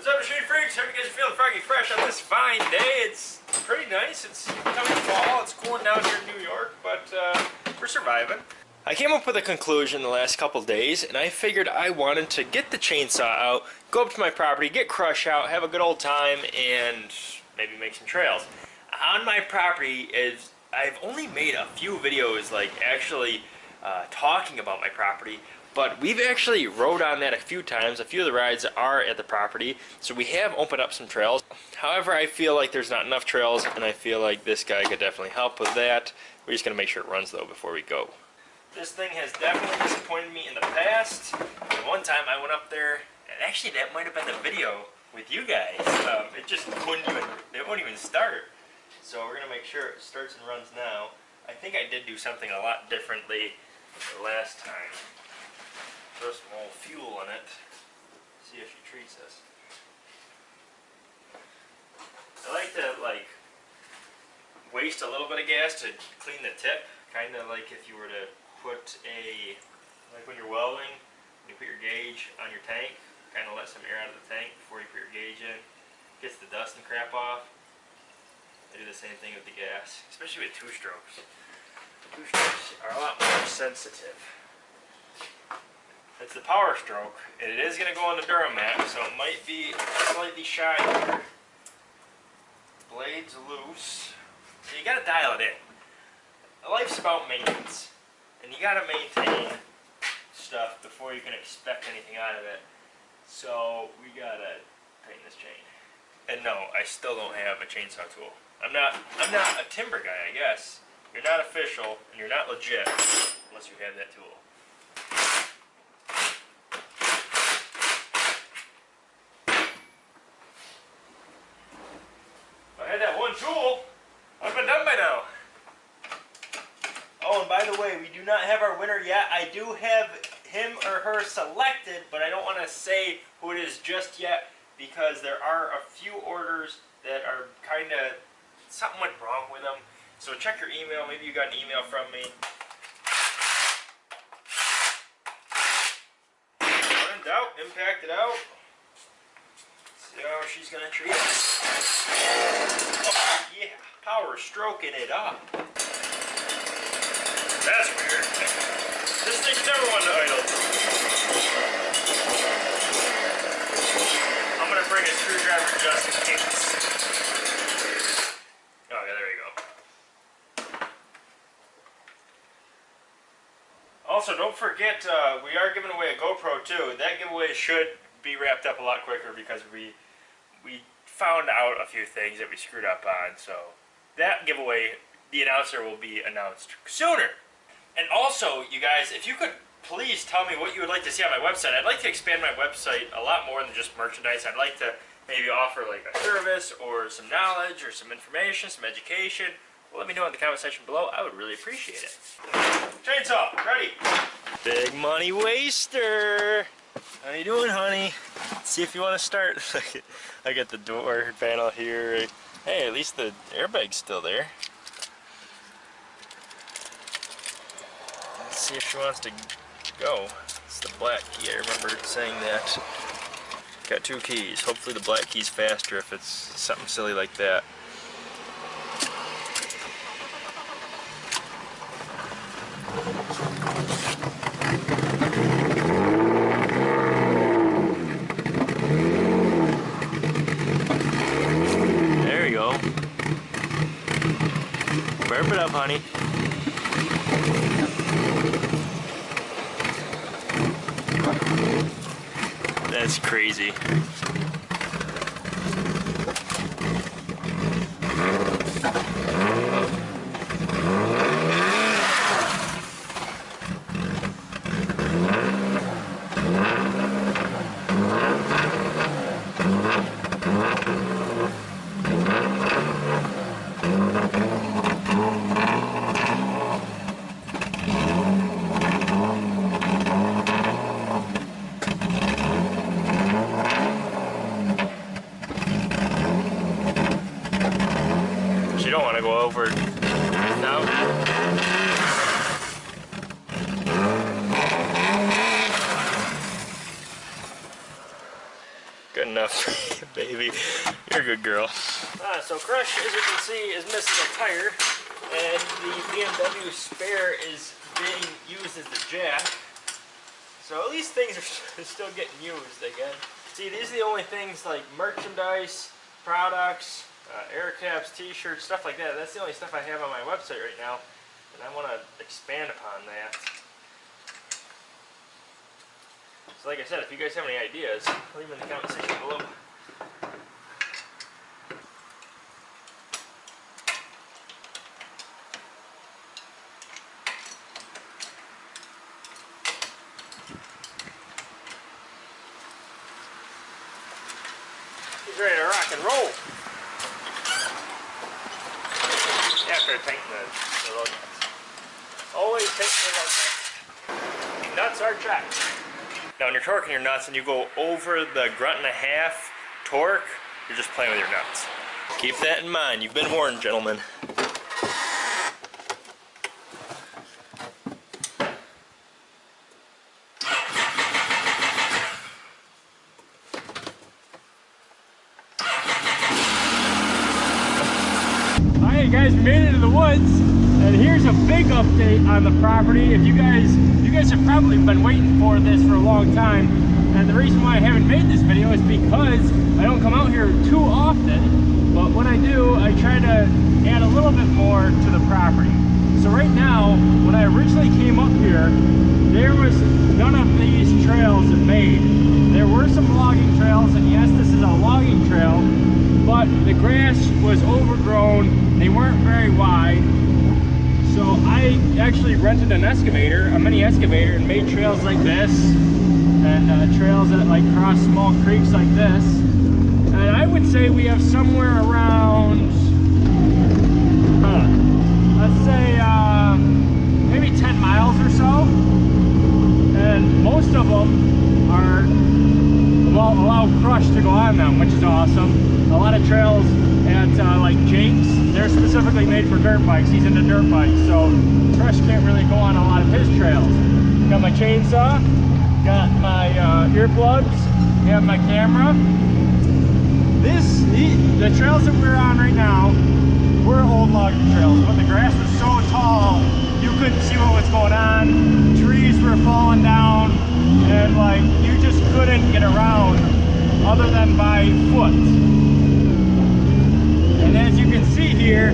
What's up, Machine Freaks? Hope you guys are feeling froggy fresh on this fine day. It's pretty nice. It's coming fall. It's cooling down here in New York, but uh, we're surviving. I came up with a conclusion the last couple days, and I figured I wanted to get the chainsaw out, go up to my property, get crush out, have a good old time, and maybe make some trails. On my property is I've only made a few videos like actually uh, talking about my property, but we've actually rode on that a few times. A few of the rides are at the property, so we have opened up some trails. However, I feel like there's not enough trails, and I feel like this guy could definitely help with that. We're just gonna make sure it runs though before we go. This thing has definitely disappointed me in the past. One time I went up there, and actually that might have been the video with you guys. Um, it just wouldn't even, it wouldn't even start. So we're gonna make sure it starts and runs now. I think I did do something a lot differently the last time throw some old fuel in it, see if she treats us. I like to like waste a little bit of gas to clean the tip, kind of like if you were to put a, like when you're welding, you put your gauge on your tank, kind of let some air out of the tank before you put your gauge in, gets the dust and crap off. I do the same thing with the gas, especially with two strokes. Two strokes are a lot more sensitive. It's the power stroke, and it is going to go on the Duramax, so it might be slightly shy here. Blade's loose. So you got to dial it in. Life's about maintenance, and you got to maintain stuff before you can expect anything out of it. So we got to tighten this chain. And no, I still don't have a chainsaw tool. I'm not, I'm not a timber guy, I guess. You're not official, and you're not legit unless you have that tool. tool, I've been done by now. Oh, and by the way, we do not have our winner yet. I do have him or her selected, but I don't want to say who it is just yet because there are a few orders that are kind of, something went wrong with them. So check your email. Maybe you got an email from me. When in doubt, impact it out. See how she's going to treat us. Oh, yeah. Power stroking it up. That's weird. This thing's never one to idle. I'm to bring a screwdriver just in case. Oh, yeah, there you go. Also, don't forget, uh, we are giving away a GoPro too. That giveaway should be wrapped up a lot quicker because we we found out a few things that we screwed up on. So that giveaway, the announcer will be announced sooner. And also, you guys, if you could please tell me what you would like to see on my website. I'd like to expand my website a lot more than just merchandise. I'd like to maybe offer like a service or some knowledge or some information, some education. Well, let me know in the comment section below. I would really appreciate it. Chainsaw, ready. Big money waster. How you doing, honey? See if you want to start. I got the door panel here. Hey, at least the airbag's still there. See if she wants to go. It's the black key. I remember saying that. Got two keys. Hopefully the black key's faster if it's something silly like that. There we go. Burp it up, honey. That's enough Baby, you're a good girl. Uh, so Crush, as you can see, is missing a tire, and the BMW spare is being used as the jack. So at least things are still getting used, I guess. See, these are the only things like merchandise, products, uh, air caps, t-shirts, stuff like that. That's the only stuff I have on my website right now, and I want to expand upon that. So like I said, if you guys have any ideas, leave them in the comment section below. He's ready to rock and roll. After painting the, the lug nuts. Always paint the lug nuts. Nuts are jacked. Now when you're torquing your nuts and you go over the grunt and a half torque, you're just playing with your nuts. Keep that in mind. You've been warned, gentlemen. Alright guys, made it to the woods and here's a big update on the property. If you guys, you guys have probably been waiting for this for a long time and the reason why I haven't made this video is because I don't come out here too often but when I do, I try to add a little bit more to the property. So right now, when I originally came up here, there was none of these trails made. There were some logging trails and yes, this is a logging trail but the grass was overgrown they weren't very wide so I actually rented an excavator a mini excavator and made trails like this and uh, trails that like cross small creeks like this. And I would say we have somewhere around huh, let's say uh, maybe 10 miles or so. And most of them are well, allow crush to go on them which is awesome. A lot of trails at uh, like Jake's, they're specifically made for dirt bikes. He's into dirt bikes, so Crush can't really go on a lot of his trails. Got my chainsaw, got my uh, earplugs, have my camera. This, the, trails that we're on right now, were old logging trails, but the grass was so tall, you couldn't see what was going on. Trees were falling down, and like, you just couldn't get around other than by foot. And as you can see here,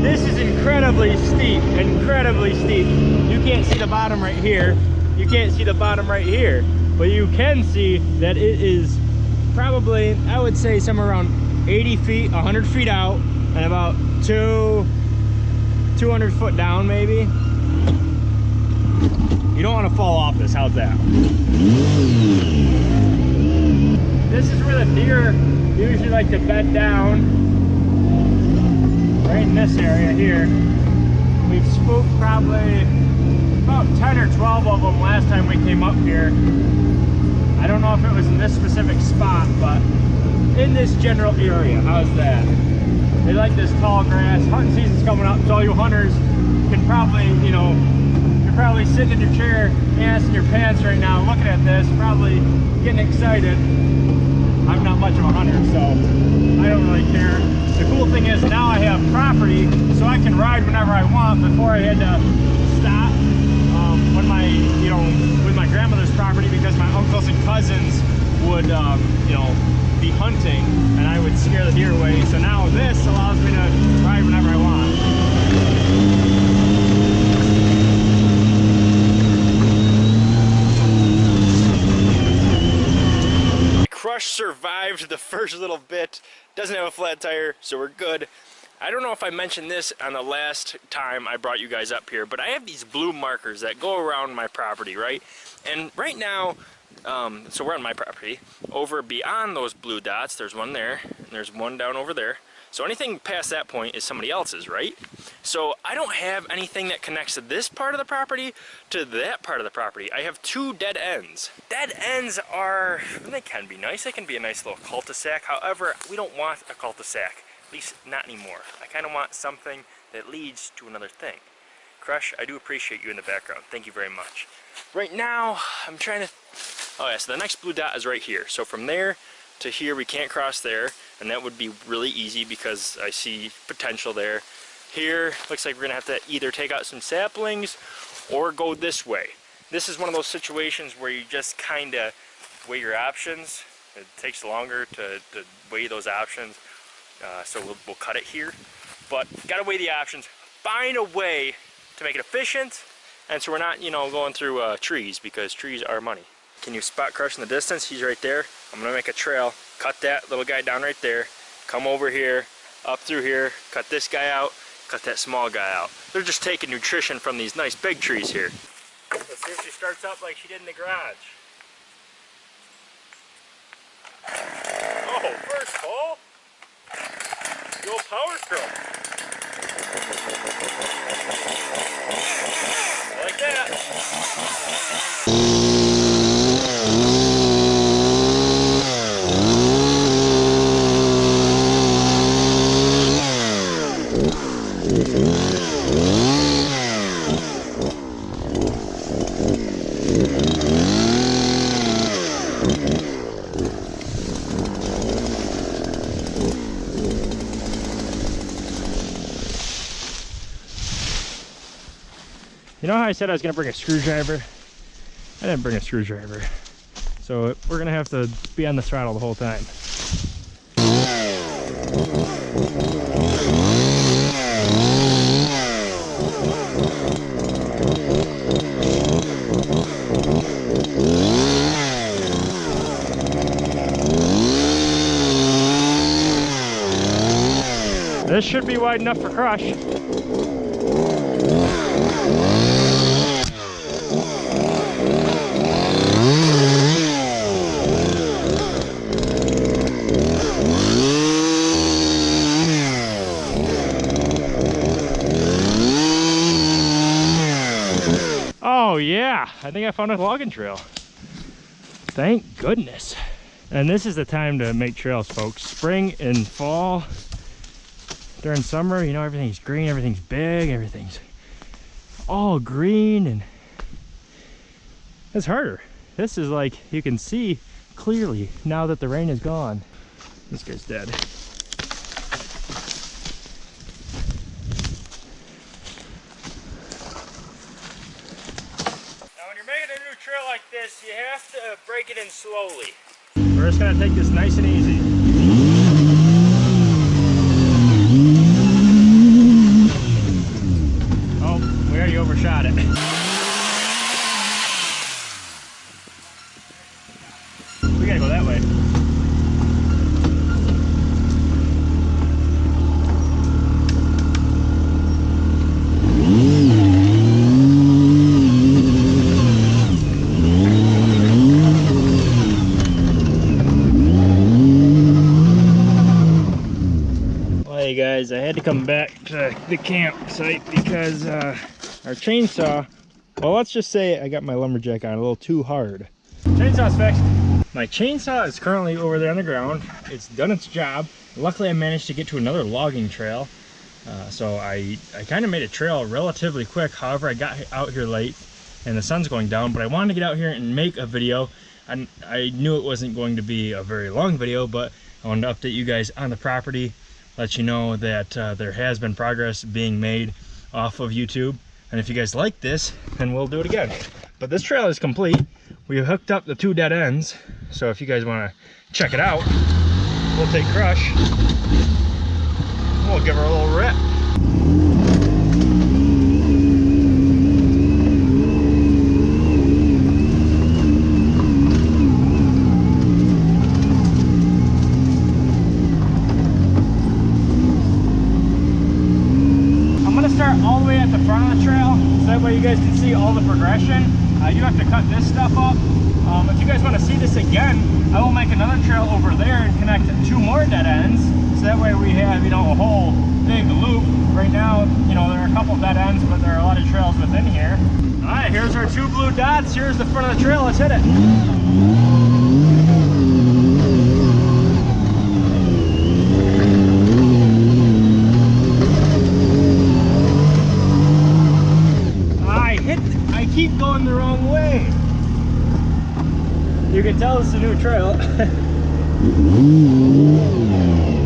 this is incredibly steep, incredibly steep. You can't see the bottom right here. You can't see the bottom right here. But you can see that it is probably, I would say somewhere around 80 feet, 100 feet out, and about two, 200 foot down maybe. You don't want to fall off this, how's that? This is where the deer usually like to bed down right in this area here. We've spooked probably about 10 or 12 of them last time we came up here. I don't know if it was in this specific spot, but in this general area. How's that? They like this tall grass. Hunting season's coming up, so all you hunters can probably, you know, you're probably sitting in your chair, ass in your pants right now, looking at this, probably getting excited. I'm not much of a hunter, so I don't really care. The cool thing is now I property, so I can ride whenever I want. Before I had to stop um, when my, you know, with my grandmother's property because my uncles and cousins would, um, you know, be hunting and I would scare the deer away. So now this allows me to ride whenever I want. Crush survived the first little bit. Doesn't have a flat tire, so we're good. I don't know if I mentioned this on the last time I brought you guys up here, but I have these blue markers that go around my property, right? And right now, um, so we're on my property. Over beyond those blue dots, there's one there, and there's one down over there. So anything past that point is somebody else's, right? So I don't have anything that connects to this part of the property to that part of the property. I have two dead ends. Dead ends are, they can be nice. They can be a nice little cul-de-sac. However, we don't want a cul-de-sac. At least not anymore. I kind of want something that leads to another thing. Crush, I do appreciate you in the background. Thank you very much. Right now, I'm trying to... Oh yeah, so the next blue dot is right here. So from there to here, we can't cross there, and that would be really easy because I see potential there. Here, looks like we're gonna have to either take out some saplings or go this way. This is one of those situations where you just kinda weigh your options. It takes longer to, to weigh those options, uh, so we'll, we'll cut it here. But gotta weigh the options, find a way to make it efficient, and so we're not, you know, going through uh, trees because trees are money. Can you spot crush in the distance? He's right there. I'm gonna make a trail, cut that little guy down right there, come over here, up through here, cut this guy out, cut that small guy out. They're just taking nutrition from these nice big trees here. Let's see if she starts up like she did in the garage. Oh, first hole. Old power stroke. Like that. I said I was to bring a screwdriver? I didn't bring a screwdriver. So we're to have to be on the throttle the whole time. This should be wide enough for crush. Oh yeah, I think I found a logging trail. Thank goodness. And this is the time to make trails, folks. Spring and fall. During summer, you know, everything's green, everything's big, everything's all green and it's harder. This is like, you can see clearly now that the rain is gone. This guy's dead. Now when you're trail like this, you have to break it in slowly. We're just gonna take this nice and easy. Oh, we already overshot it. We gotta go that way. Well, hey guys, I had to come back to the campsite because uh, our chainsaw, well, let's just say I got my lumberjack on a little too hard. Chainsaw's fixed. My chainsaw is currently over there on the ground. It's done its job. Luckily, I managed to get to another logging trail. Uh, so I, I kind of made a trail relatively quick. However, I got out here late and the sun's going down, but I wanted to get out here and make a video. And I knew it wasn't going to be a very long video, but I wanted to update you guys on the property, let you know that uh, there has been progress being made off of YouTube. And if you guys like this, then we'll do it again. But this trail is complete. We hooked up the two dead ends. So if you guys want to check it out, we'll take Crush. We'll give her a little rip. I'm gonna start all the way at the front of the trail, so that way you guys can see all the progression. Uh, you have to cut this stuff up. Um, if you guys want to see this again, I will make another trail over there and connect two more dead ends, so that way we have, you know, a whole big loop. Right now, you know, there are a couple dead ends, but there are a lot of trails within here. All right, here's our two blue dots. Here's the front of the trail. Let's hit it. I hit, I keep going the wrong way. You can tell it's a new trail. Mm-hmm.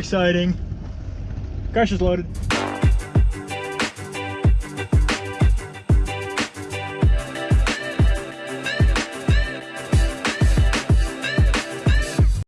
Exciting. Crush is loaded.